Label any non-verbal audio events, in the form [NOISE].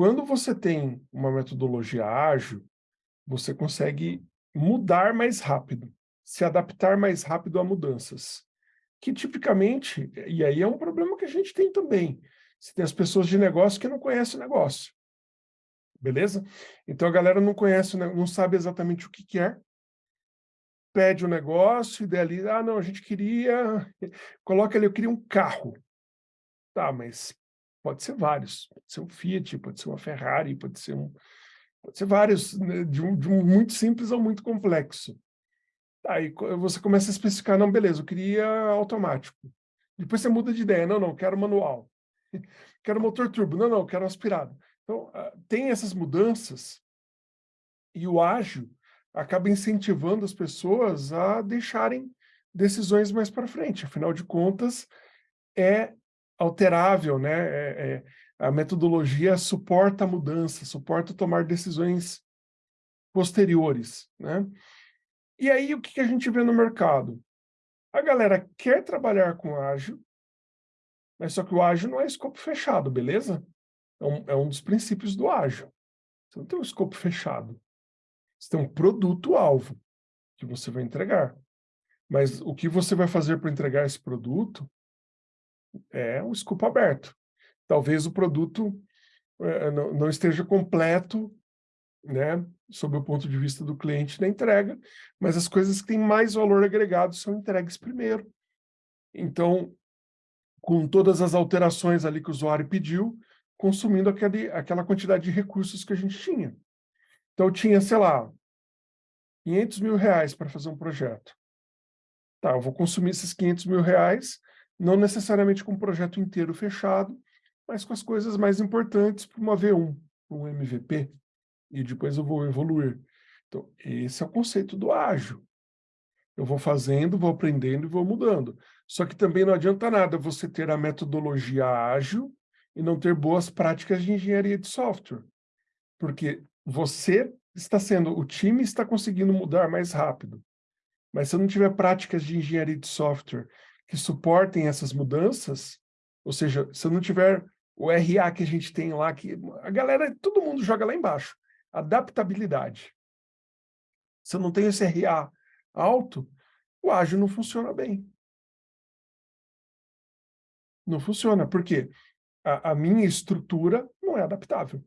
Quando você tem uma metodologia ágil, você consegue mudar mais rápido, se adaptar mais rápido a mudanças. Que tipicamente, e aí é um problema que a gente tem também, você tem as pessoas de negócio que não conhecem o negócio. Beleza? Então a galera não conhece, não sabe exatamente o que quer, pede o um negócio, idealiza, ah, não, a gente queria, [LAUGHS] coloca ali, eu queria um carro. Tá, mas pode ser vários, pode ser um Fiat, pode ser uma Ferrari, pode ser um, pode ser vários, né, de, um, de um muito simples ao muito complexo. Aí você começa a especificar, não, beleza, eu queria automático. Depois você muda de ideia, não, não, quero manual. [LAUGHS] Quero motor turbo, não, não, quero aspirado. Então, ah, tem essas mudanças e o ágil acaba incentivando as pessoas a deixarem decisões mais para frente. Afinal de contas, é alterável, né? É, é, a metodologia suporta a mudança, suporta tomar decisões posteriores, né? E aí, o que a gente vê no mercado? A galera quer trabalhar com ágil, mas só que o ágil não é escopo fechado, beleza? É um, é um dos princípios do ágil. Você não tem um escopo fechado. Você tem um produto-alvo que você vai entregar. Mas o que você vai fazer para entregar esse produto é um escopo aberto. Talvez o produto é, não, não esteja completo né, sob o ponto de vista do cliente na entrega, mas as coisas que têm mais valor agregado são entregues primeiro. Então, com todas as alterações ali que o usuário pediu, consumindo aquele, aquela quantidade de recursos que a gente tinha. Então, eu tinha, sei lá, 500 mil reais para fazer um projeto. Tá, eu vou consumir esses 500 mil reais, não necessariamente com o projeto inteiro fechado, mas com as coisas mais importantes para uma V1, para um MVP, e depois eu vou evoluir. Então, esse é o conceito do ágil. Eu vou fazendo, vou aprendendo e vou mudando. Só que também não adianta nada você ter a metodologia ágil e não ter boas práticas de engenharia de software. Porque você está sendo, o time está conseguindo mudar mais rápido. Mas se não tiver práticas de engenharia de software que suportem essas mudanças, ou seja, se eu não tiver o RA que a gente tem lá, que a galera, todo mundo joga lá embaixo adaptabilidade. Se eu não tenho esse RA alto, o ágil não funciona bem. Não funciona, porque a, a minha estrutura não é adaptável.